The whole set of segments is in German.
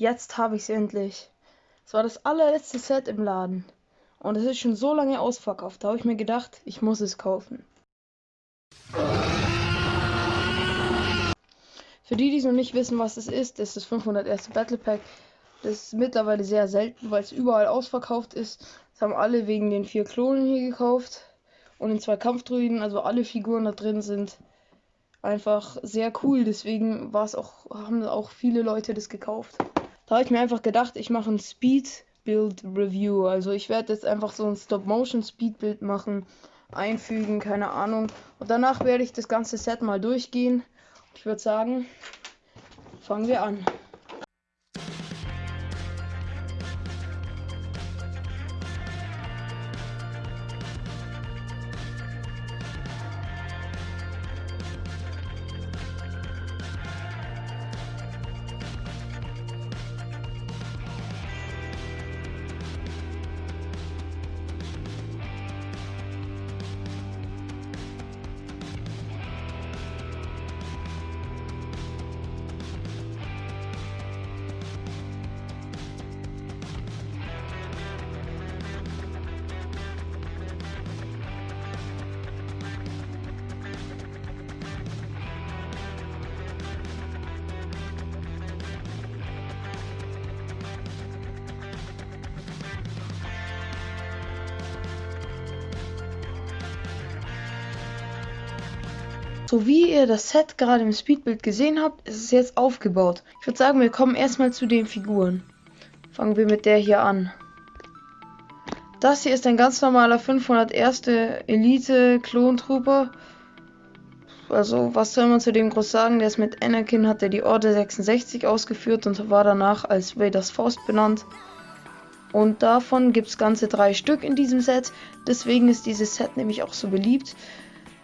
Jetzt habe ich es endlich. Es war das allerletzte Set im Laden. Und es ist schon so lange ausverkauft. Da habe ich mir gedacht, ich muss es kaufen. Für die, die es noch nicht wissen, was es ist, ist das 501. Battle Pack. Das ist mittlerweile sehr selten, weil es überall ausverkauft ist. Das haben alle wegen den vier Klonen hier gekauft. Und den zwei Kampfdruiden, also alle Figuren da drin sind einfach sehr cool. Deswegen war es auch, haben auch viele Leute das gekauft. Da habe ich mir einfach gedacht, ich mache ein Speed Build Review. Also ich werde jetzt einfach so ein Stop-Motion Speed Bild machen, einfügen, keine Ahnung. Und danach werde ich das ganze Set mal durchgehen. Ich würde sagen, fangen wir an. So wie ihr das Set gerade im Speedbild gesehen habt, ist es jetzt aufgebaut. Ich würde sagen, wir kommen erstmal zu den Figuren. Fangen wir mit der hier an. Das hier ist ein ganz normaler 501. Elite Klon Trooper. Also, was soll man zu dem groß sagen? Der ist mit Anakin, hat er die Order 66 ausgeführt und war danach als Vaders Faust benannt. Und davon gibt es ganze drei Stück in diesem Set. Deswegen ist dieses Set nämlich auch so beliebt.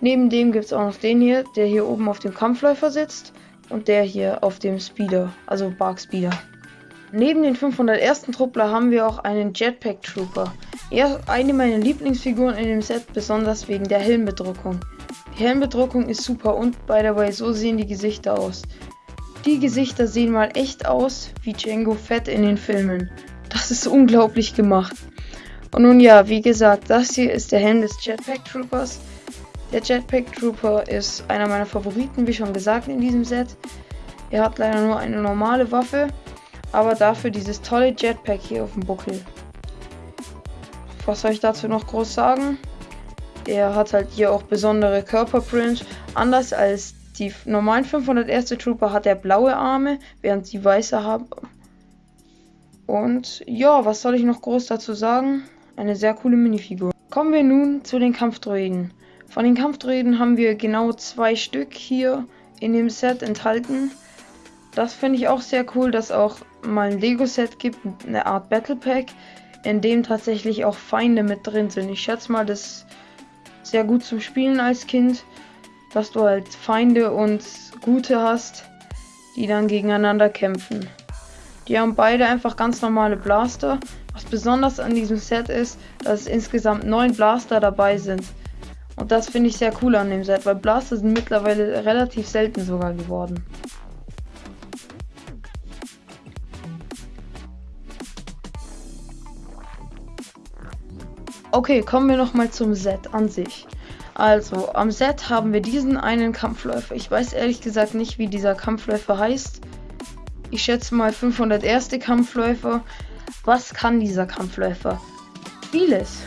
Neben dem gibt es auch noch den hier, der hier oben auf dem Kampfläufer sitzt und der hier auf dem Speeder, also Bark Speeder. Neben den 501. Truppler haben wir auch einen Jetpack Trooper. Er eine meiner Lieblingsfiguren in dem Set, besonders wegen der Helmbedruckung. Die Helmbedruckung ist super und by the way, so sehen die Gesichter aus. Die Gesichter sehen mal echt aus wie Django Fett in den Filmen. Das ist unglaublich gemacht. Und nun ja, wie gesagt, das hier ist der Helm des Jetpack Troopers. Der Jetpack Trooper ist einer meiner Favoriten, wie schon gesagt, in diesem Set. Er hat leider nur eine normale Waffe, aber dafür dieses tolle Jetpack hier auf dem Buckel. Was soll ich dazu noch groß sagen? Er hat halt hier auch besondere Körperprint. Anders als die normalen 501. Trooper hat er blaue Arme, während sie weiße haben. Und ja, was soll ich noch groß dazu sagen? Eine sehr coole Minifigur. Kommen wir nun zu den Kampfdroiden. Von den Kampfdroiden haben wir genau zwei Stück hier in dem Set enthalten. Das finde ich auch sehr cool, dass auch mal ein Lego-Set gibt, eine Art Battle Pack, in dem tatsächlich auch Feinde mit drin sind. Ich schätze mal, das ist sehr gut zum Spielen als Kind, dass du halt Feinde und Gute hast, die dann gegeneinander kämpfen. Die haben beide einfach ganz normale Blaster. Was besonders an diesem Set ist, dass insgesamt neun Blaster dabei sind. Und das finde ich sehr cool an dem Set, weil Blaster sind mittlerweile relativ selten sogar geworden. Okay, kommen wir nochmal zum Set an sich. Also, am Set haben wir diesen einen Kampfläufer. Ich weiß ehrlich gesagt nicht, wie dieser Kampfläufer heißt. Ich schätze mal 501. Kampfläufer. Was kann dieser Kampfläufer? Vieles.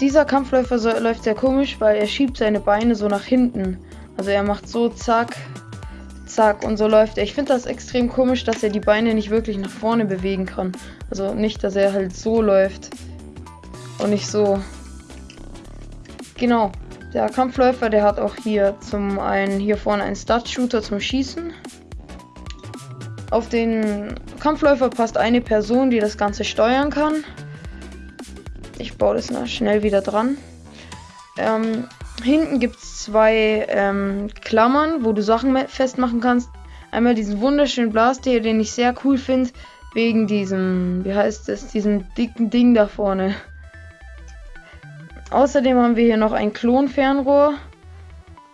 Dieser Kampfläufer so, läuft sehr komisch, weil er schiebt seine Beine so nach hinten. Also er macht so zack, zack und so läuft er. Ich finde das extrem komisch, dass er die Beine nicht wirklich nach vorne bewegen kann. Also nicht, dass er halt so läuft und nicht so. Genau. Der Kampfläufer, der hat auch hier zum einen hier vorne einen Start-Shooter zum Schießen. Auf den Kampfläufer passt eine Person, die das Ganze steuern kann. Ich baue das noch schnell wieder dran. Ähm, hinten gibt es zwei ähm, Klammern, wo du Sachen festmachen kannst. Einmal diesen wunderschönen Blaster, den ich sehr cool finde, wegen diesem, wie heißt es, diesem dicken Ding da vorne. Außerdem haben wir hier noch ein Klonfernrohr.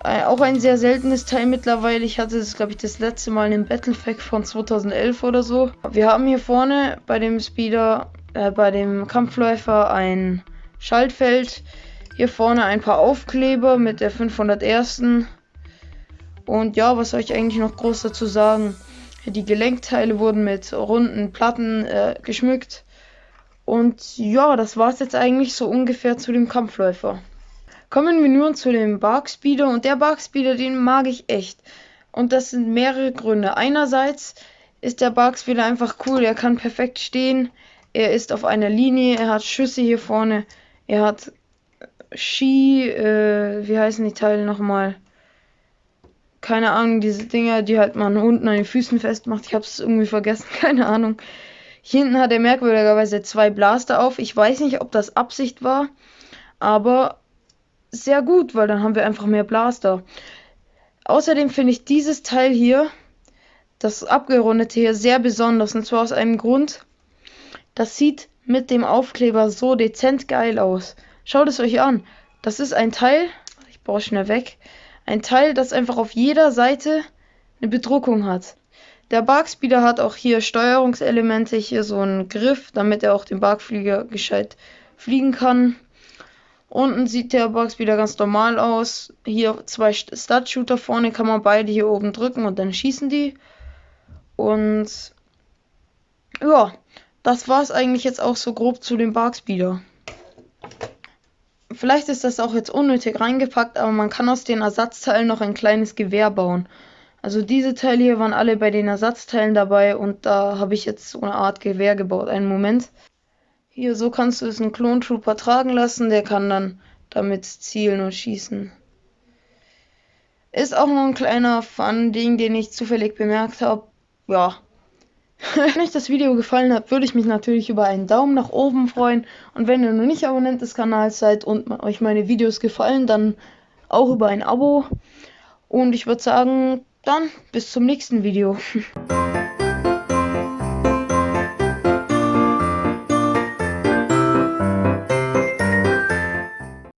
Äh, auch ein sehr seltenes Teil mittlerweile. Ich hatte es, glaube ich, das letzte Mal in dem Battlefact von 2011 oder so. Wir haben hier vorne bei dem Speeder, äh, bei dem Kampfläufer ein Schaltfeld. Hier vorne ein paar Aufkleber mit der 501. Und ja, was soll ich eigentlich noch groß dazu sagen? Die Gelenkteile wurden mit runden Platten äh, geschmückt. Und ja, das war es jetzt eigentlich so ungefähr zu dem Kampfläufer. Kommen wir nun zu dem Barkspeeder und der Barkspeeder, den mag ich echt. Und das sind mehrere Gründe. Einerseits ist der Barkspeeder einfach cool, er kann perfekt stehen, er ist auf einer Linie, er hat Schüsse hier vorne, er hat Ski, äh, wie heißen die Teile nochmal? Keine Ahnung, diese Dinger, die halt man unten an den Füßen festmacht. Ich hab's irgendwie vergessen, keine Ahnung. Hier hinten hat er merkwürdigerweise zwei Blaster auf. Ich weiß nicht, ob das Absicht war, aber sehr gut, weil dann haben wir einfach mehr Blaster. Außerdem finde ich dieses Teil hier, das abgerundete hier, sehr besonders. Und zwar aus einem Grund. Das sieht mit dem Aufkleber so dezent geil aus. Schaut es euch an. Das ist ein Teil, ich baue schnell weg, ein Teil, das einfach auf jeder Seite eine Bedruckung hat. Der Barkspeeder hat auch hier Steuerungselemente, hier so einen Griff, damit er auch den Barkflieger gescheit fliegen kann. Unten sieht der Barkspeeder ganz normal aus. Hier zwei Stud-Shooter vorne, kann man beide hier oben drücken und dann schießen die. Und ja, das war es eigentlich jetzt auch so grob zu dem Barkspeeder. Vielleicht ist das auch jetzt unnötig reingepackt, aber man kann aus den Ersatzteilen noch ein kleines Gewehr bauen. Also diese Teile hier waren alle bei den Ersatzteilen dabei und da habe ich jetzt so eine Art Gewehr gebaut. Einen Moment. Hier, so kannst du es einen Clone Trooper tragen lassen, der kann dann damit zielen und schießen. Ist auch noch ein kleiner Fun-Ding, den ich zufällig bemerkt habe. Ja. Wenn euch das Video gefallen hat, würde ich mich natürlich über einen Daumen nach oben freuen. Und wenn ihr noch nicht Abonnent des Kanals seid und euch meine Videos gefallen, dann auch über ein Abo. Und ich würde sagen, dann bis zum nächsten Video.